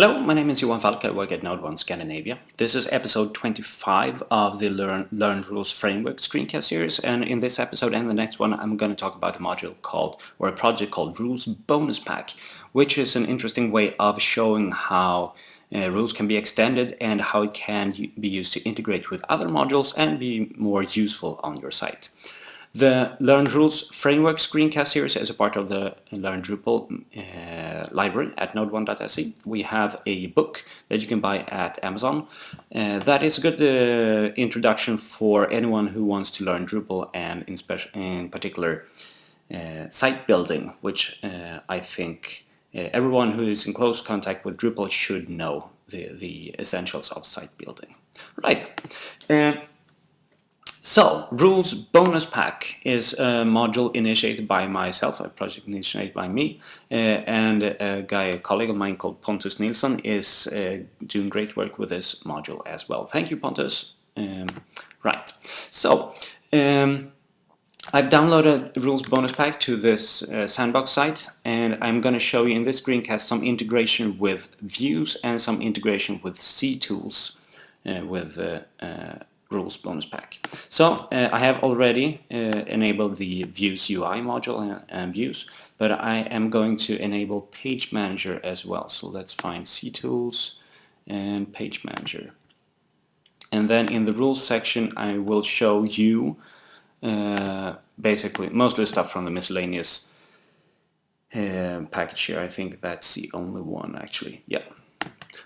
Hello, my name is Johan Falk. I work at Node 1 Scandinavia. This is episode 25 of the Learn, Learn Rules Framework screencast series and in this episode and the next one I'm going to talk about a module called, or a project called Rules Bonus Pack, which is an interesting way of showing how uh, rules can be extended and how it can be used to integrate with other modules and be more useful on your site. The Learn Rules Framework screencast series is a part of the Learn Drupal uh, library at node1.se. We have a book that you can buy at Amazon. Uh, that is a good uh, introduction for anyone who wants to learn Drupal and in, in particular uh, site building, which uh, I think uh, everyone who is in close contact with Drupal should know the, the essentials of site building. Right. So, Rules Bonus Pack is a module initiated by myself, a project initiated by me, uh, and a guy, a colleague of mine called Pontus Nilsson is uh, doing great work with this module as well. Thank you, Pontus. Um, right, so um, I've downloaded Rules Bonus Pack to this uh, sandbox site, and I'm going to show you in this screencast some integration with views and some integration with CTools uh, with uh, uh, rules bonus pack. So uh, I have already uh, enabled the views UI module and, and, views, but I am going to enable page manager as well. So let's find CTools and page manager. And then in the rules section I will show you uh, basically mostly stuff from the miscellaneous uh, package here. I think that's the only one actually. Yeah,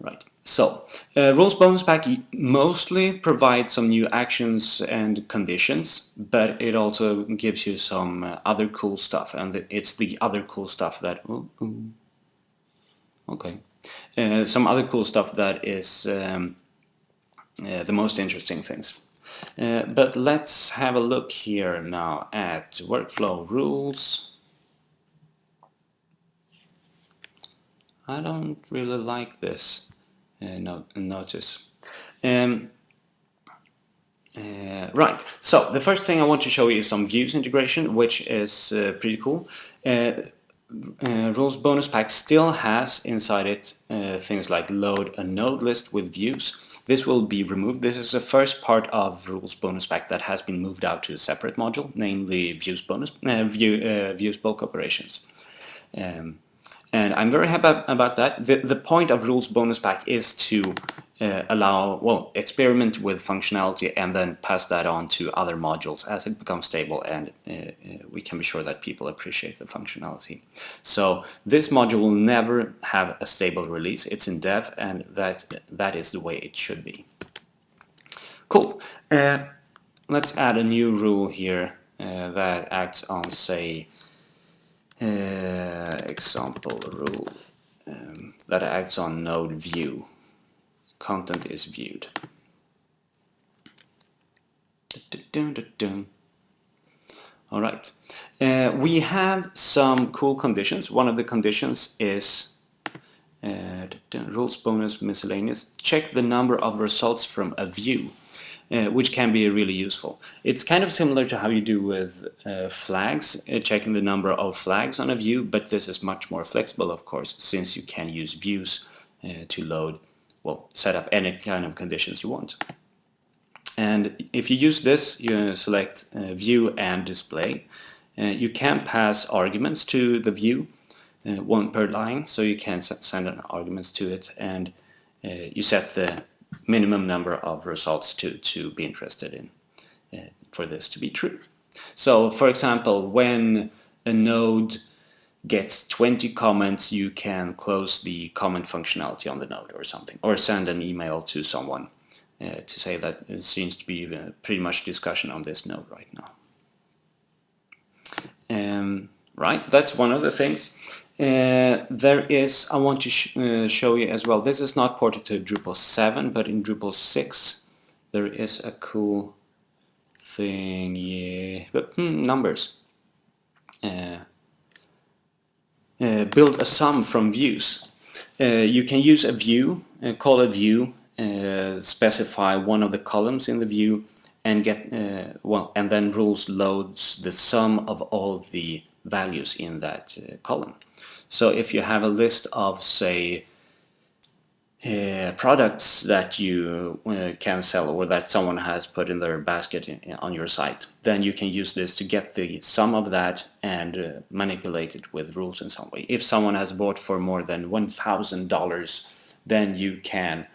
right. So, uh, Rules Bonus Pack mostly provides some new actions and conditions, but it also gives you some uh, other cool stuff, and it's the other cool stuff that... Oh, oh, okay. Uh, some other cool stuff that is um, uh, the most interesting things. Uh, but let's have a look here now at workflow rules. I don't really like this. Uh, no, notice. Um, uh, right, so the first thing I want to show you is some views integration, which is uh, pretty cool. Uh, uh, Rules Bonus Pack still has inside it uh, things like load a node list with views. This will be removed. This is the first part of Rules Bonus Pack that has been moved out to a separate module, namely Views Bonus view, Views Bulk Operations. Um, and I'm very happy about that. The, the point of Rules Bonus Pack is to uh, allow, well, experiment with functionality and then pass that on to other modules as it becomes stable and uh, uh, we can be sure that people appreciate the functionality. So this module will never have a stable release. It's in dev and that, that is the way it should be. Cool. Uh, let's add a new rule here uh, that acts on, say, uh, example rule um, that acts on node view. Content is viewed. All right. Uh, we have some cool conditions. One of the conditions is uh, rules bonus miscellaneous. Check the number of results from a view uh, which can be really useful. It's kind of similar to how you do with uh, flags, uh, checking the number of flags on a view, but this is much more flexible, of course, since you can use views uh, to load, well, set up any kind of conditions you want. And if you use this, you select uh, view and display. You can pass arguments to the view, one per line, so you can send an arguments to it, and you set the minimum number of results to, to be interested in uh, for this to be true. So for example, when a node gets 20 comments, you can close the comment functionality on the node or something, or send an email to someone uh, to say that it seems to be uh, pretty much discussion on this node right now. Um, right, that's one of the things. Uh, there is, I want to sh uh, show you as well, this is not ported to Drupal 7, but in Drupal 6 there is a cool thing, yeah, but, hmm, numbers. Uh, uh build a sum from views. Uh, you can use a view, call a view, specify one of the columns in the view, and get well, and then rules loads the sum of all the values in that column. So if you have a list of, say, uh, products that you uh, can sell or that someone has put in their basket in, on your site then you can use this to get the sum of that and uh, manipulate it with rules in some way. If someone has bought for more than $1,000 then you can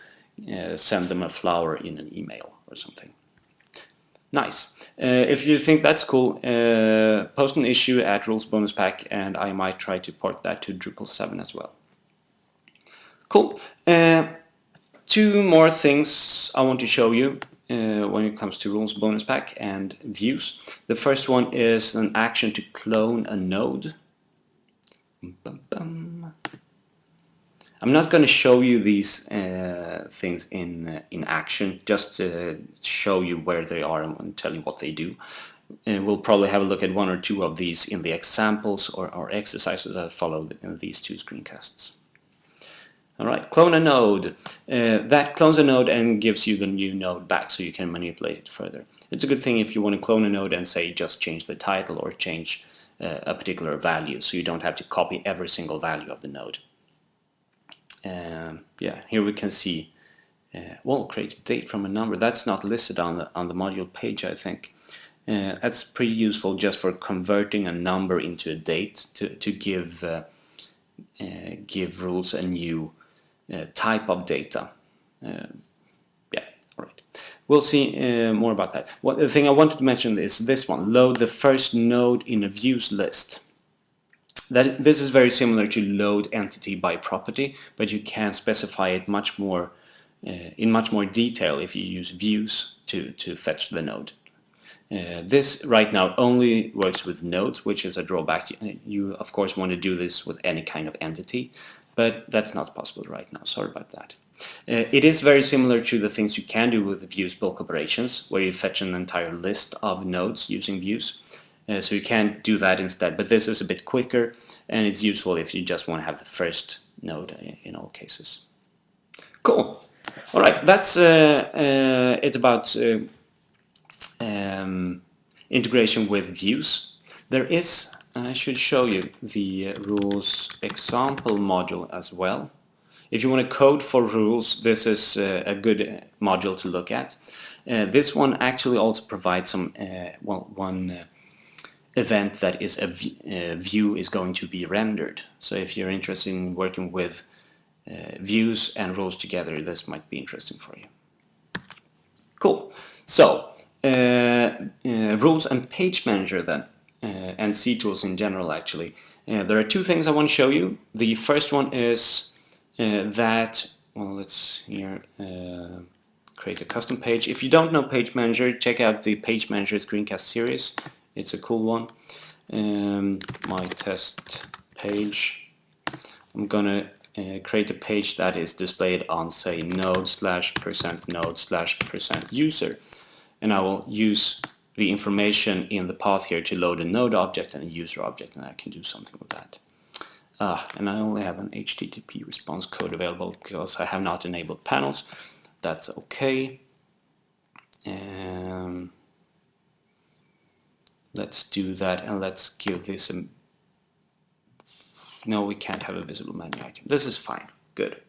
uh, send them a flower in an email or something nice uh, if you think that's cool uh, post an issue at rules bonus pack and I might try to port that to Drupal 7 as well Cool. Uh, two more things I want to show you uh, when it comes to rules bonus pack and views. The first one is an action to clone a node. Bum, bum. I'm not going to show you these uh, things in uh, in action, just to show you where they are and tell you what they do. And we'll probably have a look at one or two of these in the examples or, or exercises that follow in these two screencasts. All right, clone a node. Uh, that clones a node and gives you the new node back so you can manipulate it further. It's a good thing if you want to clone a node and say just change the title or change uh, a particular value so you don't have to copy every single value of the node. Um, yeah, here we can see, uh, well, create a date from a number. That's not listed on the, on the module page, I think. Uh, that's pretty useful just for converting a number into a date to, to give, uh, uh, give rules a new uh, type of data. Uh, yeah, all right. We'll see uh, more about that. What the thing I wanted to mention is this one: load the first node in a views list. That this is very similar to load entity by property, but you can specify it much more uh, in much more detail if you use views to to fetch the node. Uh, this right now only works with nodes, which is a drawback. You of course want to do this with any kind of entity, but that's not possible right now. Sorry about that. Uh, it is very similar to the things you can do with views bulk operations, where you fetch an entire list of nodes using views. Uh, so you can do that instead, but this is a bit quicker, and it's useful if you just want to have the first node in all cases. Cool. All right, that's uh, uh it's about uh, um, integration with views. There is I should show you the rules example module as well. If you want to code for rules, this is uh, a good module to look at. Uh, this one actually also provides some uh, well, one uh, event that is a uh, view is going to be rendered. So if you're interested in working with uh, views and rules together, this might be interesting for you. Cool. So rules and page manager then. Uh, and tools in general actually. Uh, there are two things I want to show you. The first one is uh, that, well let's here create a custom page. If you don't know Page Manager, check out the Page Manager screencast series. It's a cool one. Um, my test page. I'm gonna uh, create a page that is displayed on say node slash percent node slash percent user and I will use the information in the path here to load a node object and a user object and I can do something with that. Uh, and I only have an HTTP response code available because I have not enabled panels. That's okay. Um, let's do that and let's give this a... No, we can't have a visible menu item. This is fine. Good.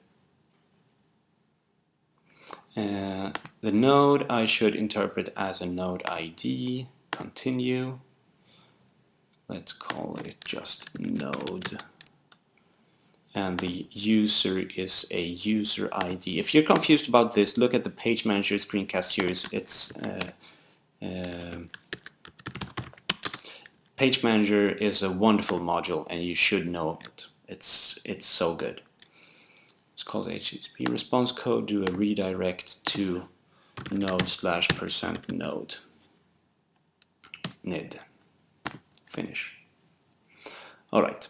Uh, the node I should interpret as a node ID. Continue. Let's call it just node. And the user is a user ID. If you're confused about this, look at the Page Manager screencast series. It's uh, uh, Page Manager is a wonderful module and you should know it. It's, it's so good. It's called HTTP response code. Do a redirect to node slash percent node nid. Finish. All right.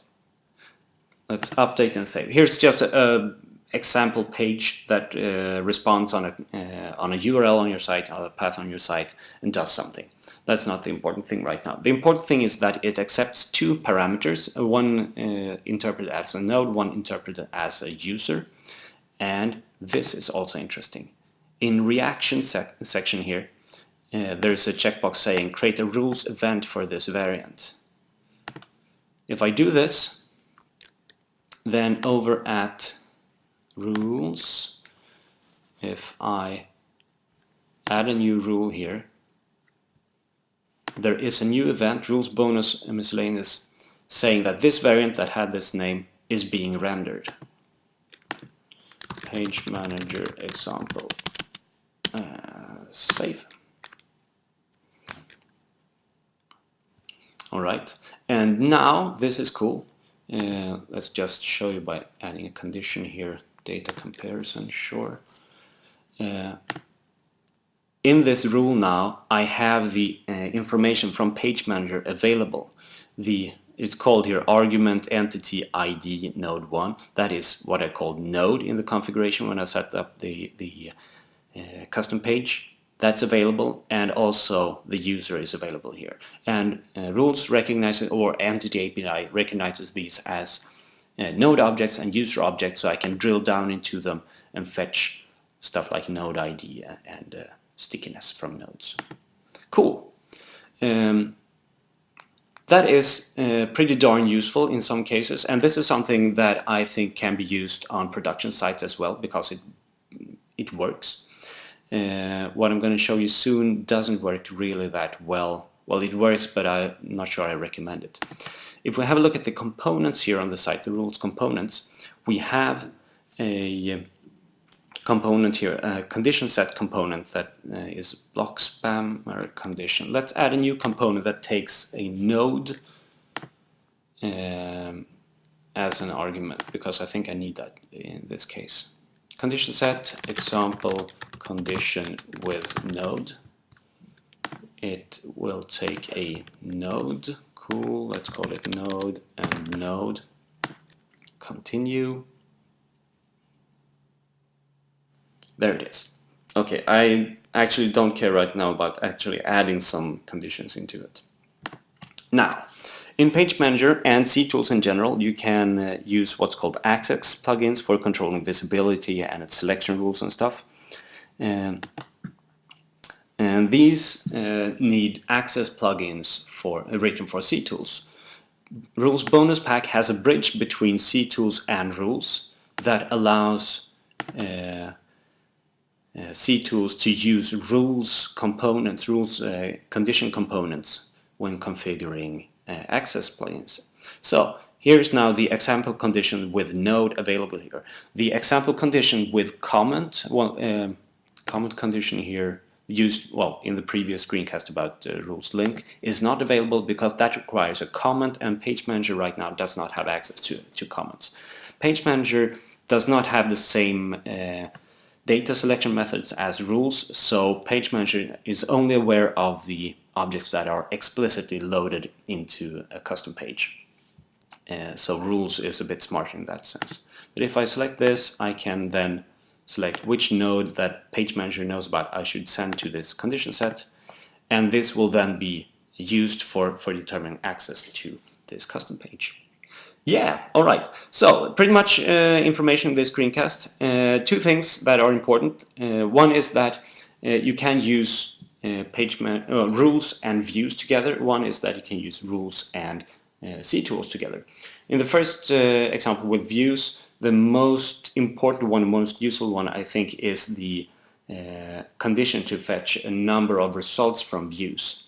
Let's update and save. Here's just a, a example page that uh, responds on a uh, on a URL on your site, or a path on your site, and does something. That's not the important thing right now. The important thing is that it accepts two parameters, one uh, interpreted as a node, one interpreted as a user. And this is also interesting. In reaction sec section here, uh, there's a checkbox saying create a rules event for this variant. If I do this, then over at rules, if I add a new rule here, there is a new event, rules bonus miscellaneous, saying that this variant that had this name is being rendered. Page manager example. Uh, save. Alright, and now this is cool. Uh, let's just show you by adding a condition here. Data comparison, sure. Uh, in this rule now, I have the uh, information from Page Manager available. The it's called here argument entity ID node 1. That is what I called node in the configuration when I set up the, the uh, custom page. That's available and also the user is available here. And uh, rules recognize or entity API recognizes these as uh, node objects and user objects so I can drill down into them and fetch stuff like node ID and uh, stickiness from nodes. Cool. Um, that is uh, pretty darn useful in some cases and this is something that I think can be used on production sites as well because it, it works. Uh, what I'm going to show you soon doesn't work really that well. Well, it works, but I'm not sure I recommend it. If we have a look at the components here on the site, the rules components, we have a component here, a condition set component that uh, is block spammer condition. Let's add a new component that takes a node um, as an argument because I think I need that in this case. Condition set example condition with node. It will take a node, cool, let's call it node and node. Continue There it is. Okay, I actually don't care right now about actually adding some conditions into it. Now, in Page Manager and CTools in general, you can uh, use what's called access plugins for controlling visibility and its selection rules and stuff. Um, and these uh, need access plugins for uh, written for C tools. Rules Bonus Pack has a bridge between C tools and rules that allows uh, uh, CTools to use rules components, rules uh, condition components when configuring uh, access plugins. So here's now the example condition with node available here. The example condition with comment, well, uh, comment condition here used well in the previous screencast about uh, rules link is not available because that requires a comment and Page Manager right now does not have access to, to comments. Page Manager does not have the same uh, data selection methods as rules, so Page Manager is only aware of the objects that are explicitly loaded into a custom page. Uh, so rules is a bit smarter in that sense. But if I select this, I can then select which node that Page Manager knows about I should send to this condition set, and this will then be used for, for determining access to this custom page. Yeah, all right. So pretty much uh, information in this screencast. Uh, two things that are important. Uh, one is that uh, you can use uh, page uh, rules and views together. One is that you can use rules and C tools together. In the first example with views, the most important one, most useful one, I think, is the condition to fetch a number of results from views.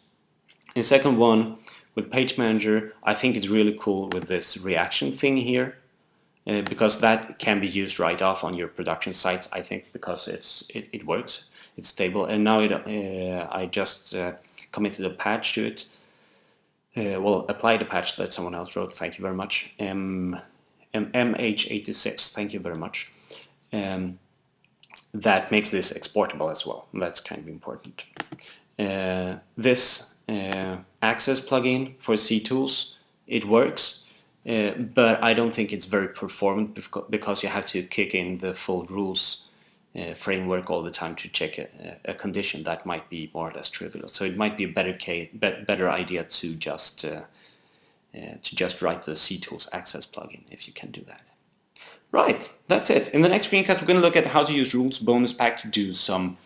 The second one with Page Manager, I think it's really cool with this reaction thing here uh, because that can be used right off on your production sites, I think, because it's it, it works, it's stable, and now it, uh, I just uh, committed a patch to it. Uh, well, applied a patch that someone else wrote, thank you very much. M, M MH86, thank you very much. Um, that makes this exportable as well, that's kind of important. Uh, this uh, access plugin for CTools. It works, uh, but I don't think it's very performant because you have to kick in the full rules uh, framework all the time to check a, a, condition that might be more or less trivial. So it might be a better case, be better idea to just uh, to just write the CTools access plugin if you can do that. Right, that's it. In the next screencast, we're going to look at how to use Rules Bonus Pack to do some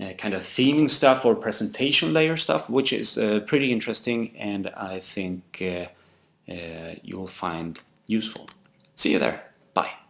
uh, kind of theming stuff or presentation layer stuff, which is uh, pretty interesting and I think uh, uh you'll find useful. See you there. Bye.